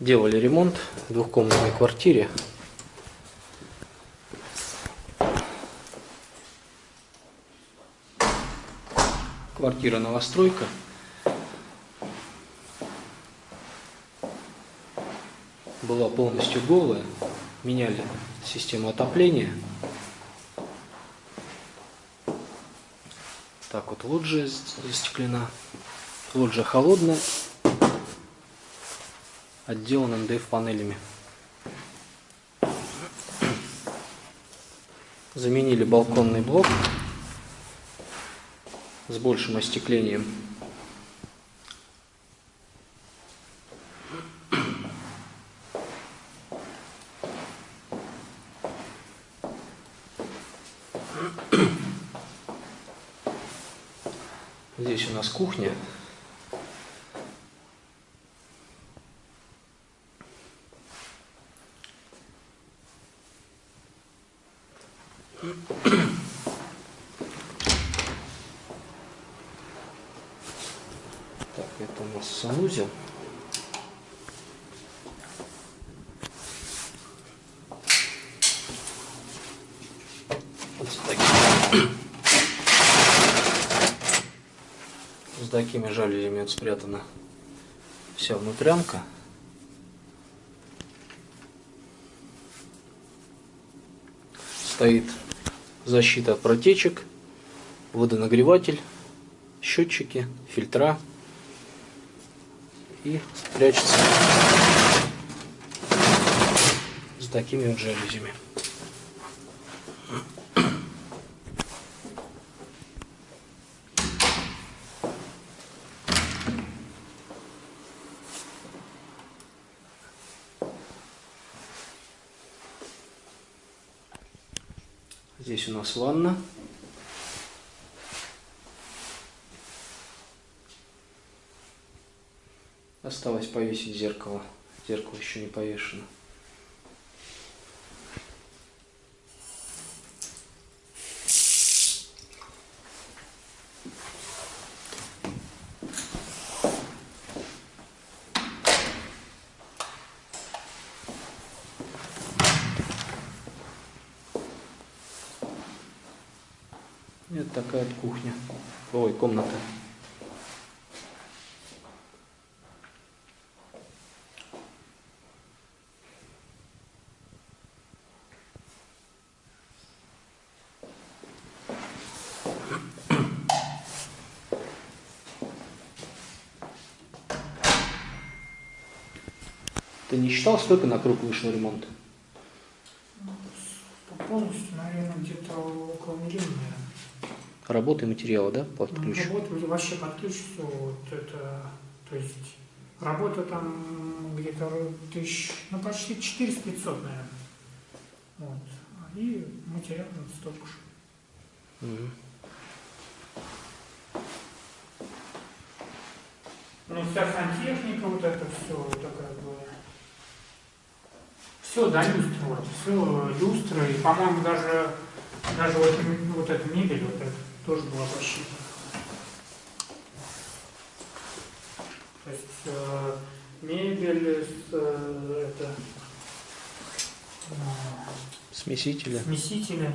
Делали ремонт в двухкомнатной квартире. Квартира новостройка. Была полностью голая. Меняли систему отопления. Так вот лоджия застеклена. Лоджия холодная отделан МДФ панелями. Заменили балконный блок с большим остеклением. Здесь у нас кухня. Так, это у нас санузел. Вот с такими, с такими жалюзями спрятана вся внутрянка. Стоит защита от протечек, водонагреватель, счетчики, фильтра и прячется с такими вот жалюзями. Здесь у нас ванна. Осталось повесить зеркало. Зеркало еще не повешено. Это такая кухня. Ой, комната. Ты не считал, сколько на круг вышел ремонт? Полностью, наверное, где-то около миллиона. Работы и материалы, да, под Ну, ключ? Работа вообще под ключ все, вот это, то есть работа там где-то тысяч, ну почти 400 500, наверное. Вот. И материал ну, столько же. Мгм. Ну, вся сантехника, вот это все, это как бы... Все до люстры, вот, все люстра, и, по-моему, даже, даже вот, вот эта мебель, вот эта, тоже была посчитана. То есть э, мебель, с, э, это, э, Смесители. смесители,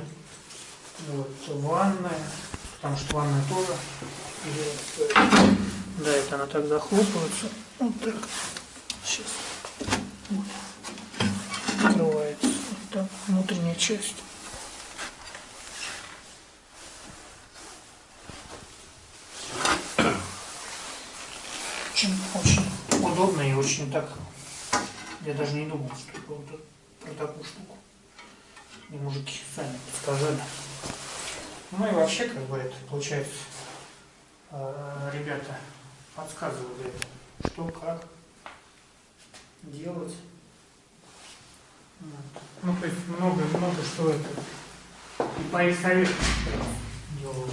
вот, ванная, потому что ванная тоже. И, да, это она так захлопывается. Вот так. Сейчас. Вот. Открывается. Вот так. Внутренняя часть. Очень, очень удобно и очень так. Я даже не думал, что это вот про такую штуку. Мне мужики сами подсказали. Ну и вообще, как бы это получается, э, ребята подсказывали, что, как делать. Ну, то есть много, много что это. И по их советам делалось.